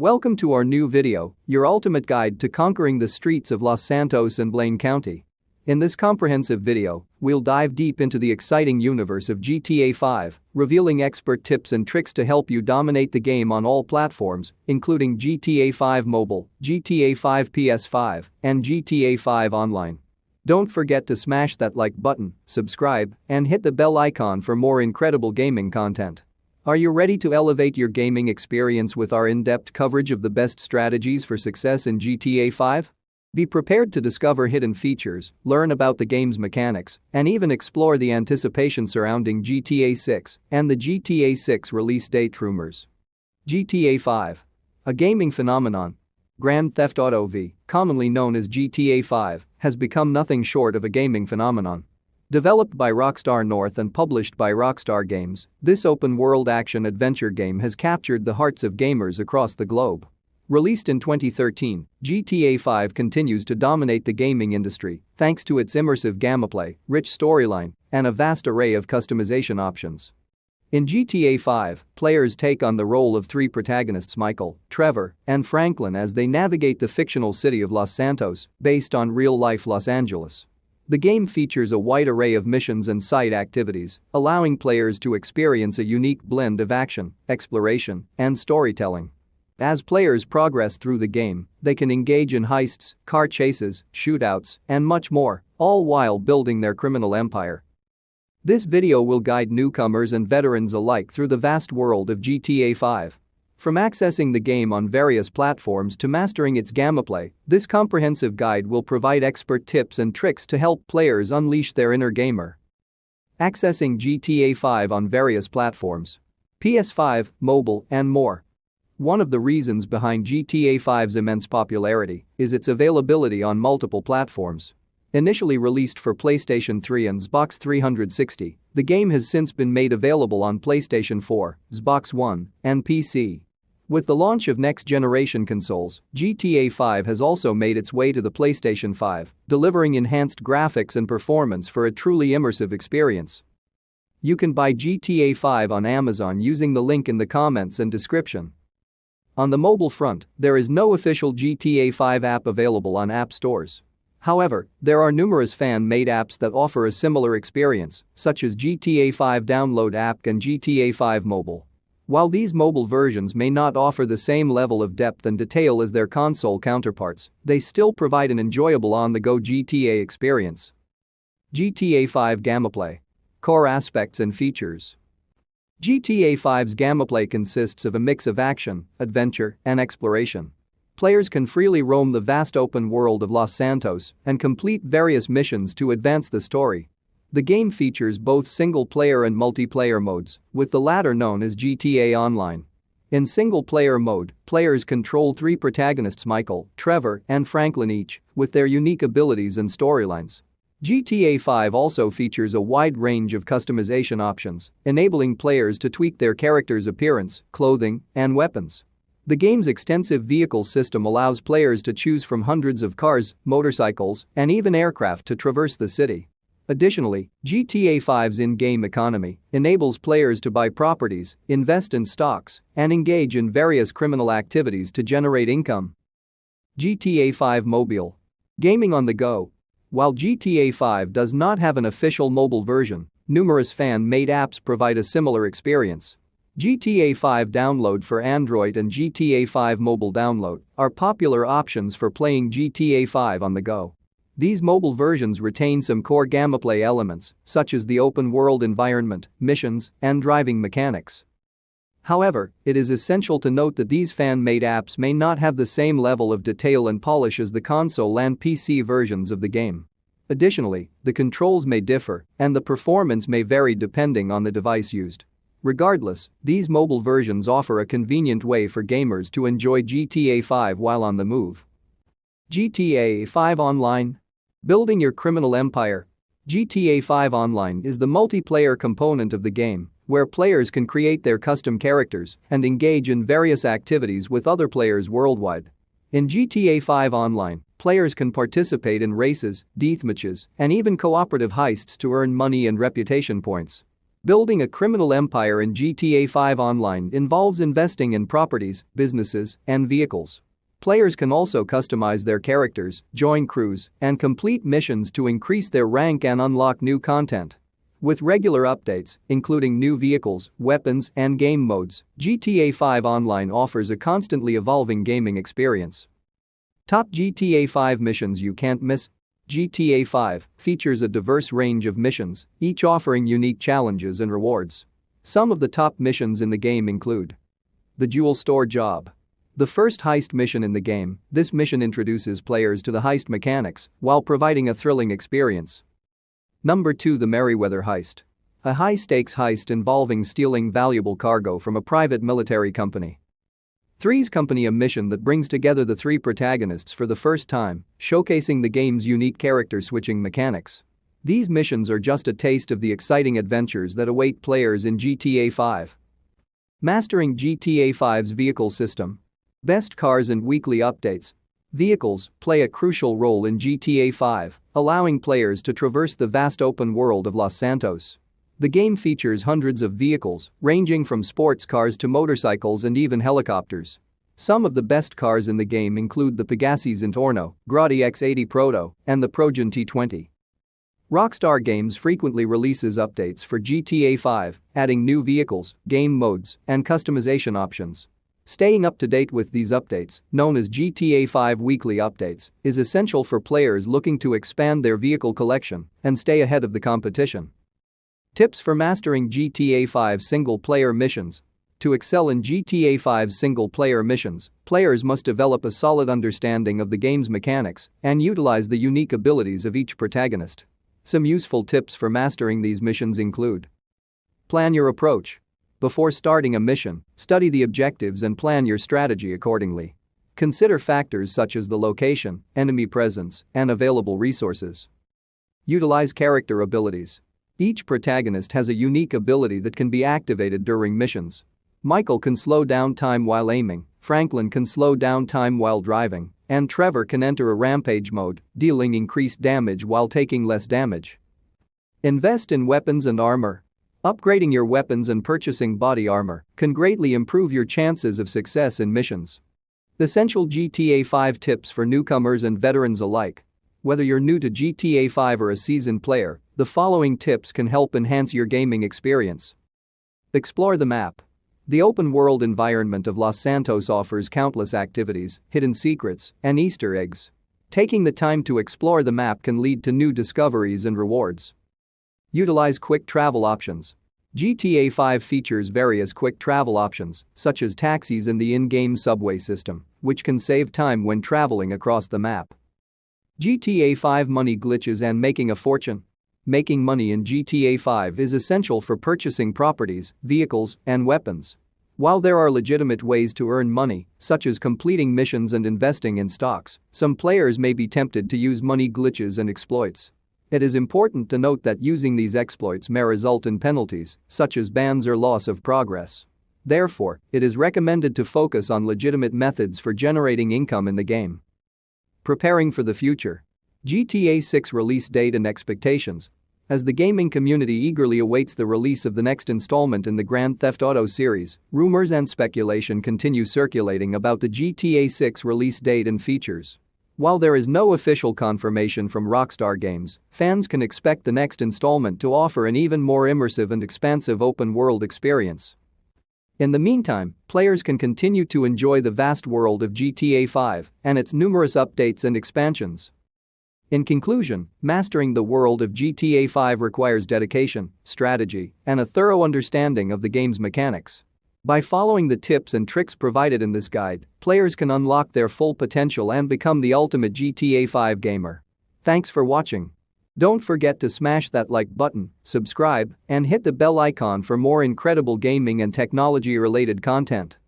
Welcome to our new video, your ultimate guide to conquering the streets of Los Santos and Blaine County. In this comprehensive video, we'll dive deep into the exciting universe of GTA 5, revealing expert tips and tricks to help you dominate the game on all platforms, including GTA 5 Mobile, GTA 5 PS5, and GTA 5 Online. Don't forget to smash that like button, subscribe, and hit the bell icon for more incredible gaming content. Are you ready to elevate your gaming experience with our in-depth coverage of the best strategies for success in GTA 5? Be prepared to discover hidden features, learn about the game's mechanics, and even explore the anticipation surrounding GTA 6 and the GTA 6 release date rumors. GTA 5. A gaming phenomenon. Grand Theft Auto V, commonly known as GTA 5, has become nothing short of a gaming phenomenon. Developed by Rockstar North and published by Rockstar Games, this open-world action-adventure game has captured the hearts of gamers across the globe. Released in 2013, GTA 5 continues to dominate the gaming industry thanks to its immersive gameplay, rich storyline, and a vast array of customization options. In GTA 5, players take on the role of three protagonists Michael, Trevor, and Franklin as they navigate the fictional city of Los Santos, based on real-life Los Angeles. The game features a wide array of missions and side activities, allowing players to experience a unique blend of action, exploration, and storytelling. As players progress through the game, they can engage in heists, car chases, shootouts, and much more, all while building their criminal empire. This video will guide newcomers and veterans alike through the vast world of GTA 5. From accessing the game on various platforms to mastering its gameplay, this comprehensive guide will provide expert tips and tricks to help players unleash their inner gamer. Accessing GTA 5 on various platforms. PS5, mobile, and more. One of the reasons behind GTA 5's immense popularity is its availability on multiple platforms. Initially released for PlayStation 3 and Xbox 360, the game has since been made available on PlayStation 4, Xbox One, and PC. With the launch of next-generation consoles, GTA 5 has also made its way to the PlayStation 5, delivering enhanced graphics and performance for a truly immersive experience. You can buy GTA 5 on Amazon using the link in the comments and description. On the mobile front, there is no official GTA 5 app available on app stores. However, there are numerous fan-made apps that offer a similar experience, such as GTA 5 Download app and GTA 5 Mobile. While these mobile versions may not offer the same level of depth and detail as their console counterparts, they still provide an enjoyable on-the-go GTA experience. GTA 5 Gameplay Core aspects and features GTA 5's gameplay consists of a mix of action, adventure, and exploration. Players can freely roam the vast open world of Los Santos and complete various missions to advance the story. The game features both single-player and multiplayer modes, with the latter known as GTA Online. In single-player mode, players control three protagonists Michael, Trevor, and Franklin each, with their unique abilities and storylines. GTA 5 also features a wide range of customization options, enabling players to tweak their character's appearance, clothing, and weapons. The game's extensive vehicle system allows players to choose from hundreds of cars, motorcycles, and even aircraft to traverse the city. Additionally, GTA 5's in-game economy enables players to buy properties, invest in stocks, and engage in various criminal activities to generate income. GTA 5 Mobile. Gaming on the go. While GTA 5 does not have an official mobile version, numerous fan-made apps provide a similar experience. GTA 5 Download for Android and GTA 5 Mobile Download are popular options for playing GTA 5 on the go. These mobile versions retain some core gameplay elements, such as the open-world environment, missions, and driving mechanics. However, it is essential to note that these fan-made apps may not have the same level of detail and polish as the console and PC versions of the game. Additionally, the controls may differ, and the performance may vary depending on the device used. Regardless, these mobile versions offer a convenient way for gamers to enjoy GTA 5 while on the move. GTA 5 Online Building your criminal empire. GTA 5 Online is the multiplayer component of the game, where players can create their custom characters and engage in various activities with other players worldwide. In GTA 5 Online, players can participate in races, deathmatches, and even cooperative heists to earn money and reputation points. Building a criminal empire in GTA 5 Online involves investing in properties, businesses, and vehicles. Players can also customize their characters, join crews, and complete missions to increase their rank and unlock new content. With regular updates, including new vehicles, weapons, and game modes, GTA 5 Online offers a constantly evolving gaming experience. Top GTA 5 missions you can't miss GTA 5 features a diverse range of missions, each offering unique challenges and rewards. Some of the top missions in the game include The Jewel Store Job. The first heist mission in the game, this mission introduces players to the heist mechanics while providing a thrilling experience. Number 2 The Merryweather Heist. A high-stakes heist involving stealing valuable cargo from a private military company. Three's Company a mission that brings together the three protagonists for the first time, showcasing the game's unique character switching mechanics. These missions are just a taste of the exciting adventures that await players in GTA 5. Mastering GTA 5's vehicle system. Best cars and weekly updates. Vehicles play a crucial role in GTA 5, allowing players to traverse the vast open world of Los Santos. The game features hundreds of vehicles, ranging from sports cars to motorcycles and even helicopters. Some of the best cars in the game include the Pegassi Zentorno, Grotti X80 Proto, and the Progen T20. Rockstar Games frequently releases updates for GTA 5, adding new vehicles, game modes, and customization options. Staying up to date with these updates, known as GTA 5 weekly updates, is essential for players looking to expand their vehicle collection and stay ahead of the competition. Tips for mastering GTA 5 single-player missions. To excel in GTA 5 single-player missions, players must develop a solid understanding of the game's mechanics and utilize the unique abilities of each protagonist. Some useful tips for mastering these missions include Plan your approach. Before starting a mission, study the objectives and plan your strategy accordingly. Consider factors such as the location, enemy presence, and available resources. Utilize character abilities. Each protagonist has a unique ability that can be activated during missions. Michael can slow down time while aiming, Franklin can slow down time while driving, and Trevor can enter a rampage mode, dealing increased damage while taking less damage. Invest in weapons and armor. Upgrading your weapons and purchasing body armor can greatly improve your chances of success in missions. Essential GTA 5 tips for newcomers and veterans alike. Whether you're new to GTA 5 or a seasoned player, the following tips can help enhance your gaming experience. Explore the map. The open-world environment of Los Santos offers countless activities, hidden secrets, and Easter eggs. Taking the time to explore the map can lead to new discoveries and rewards. Utilize quick travel options. GTA 5 features various quick travel options, such as taxis and the in-game subway system, which can save time when traveling across the map. GTA 5 money glitches and making a fortune. Making money in GTA 5 is essential for purchasing properties, vehicles, and weapons. While there are legitimate ways to earn money, such as completing missions and investing in stocks, some players may be tempted to use money glitches and exploits. It is important to note that using these exploits may result in penalties, such as bans or loss of progress. Therefore, it is recommended to focus on legitimate methods for generating income in the game. Preparing for the future. GTA 6 release date and expectations. As the gaming community eagerly awaits the release of the next installment in the Grand Theft Auto series, rumors and speculation continue circulating about the GTA 6 release date and features. While there is no official confirmation from Rockstar Games, fans can expect the next installment to offer an even more immersive and expansive open-world experience. In the meantime, players can continue to enjoy the vast world of GTA 5 and its numerous updates and expansions. In conclusion, mastering the world of GTA 5 requires dedication, strategy, and a thorough understanding of the game's mechanics. By following the tips and tricks provided in this guide, players can unlock their full potential and become the ultimate GTA 5 gamer. Thanks for watching. Don't forget to smash that like button, subscribe, and hit the bell icon for more incredible gaming and technology related content.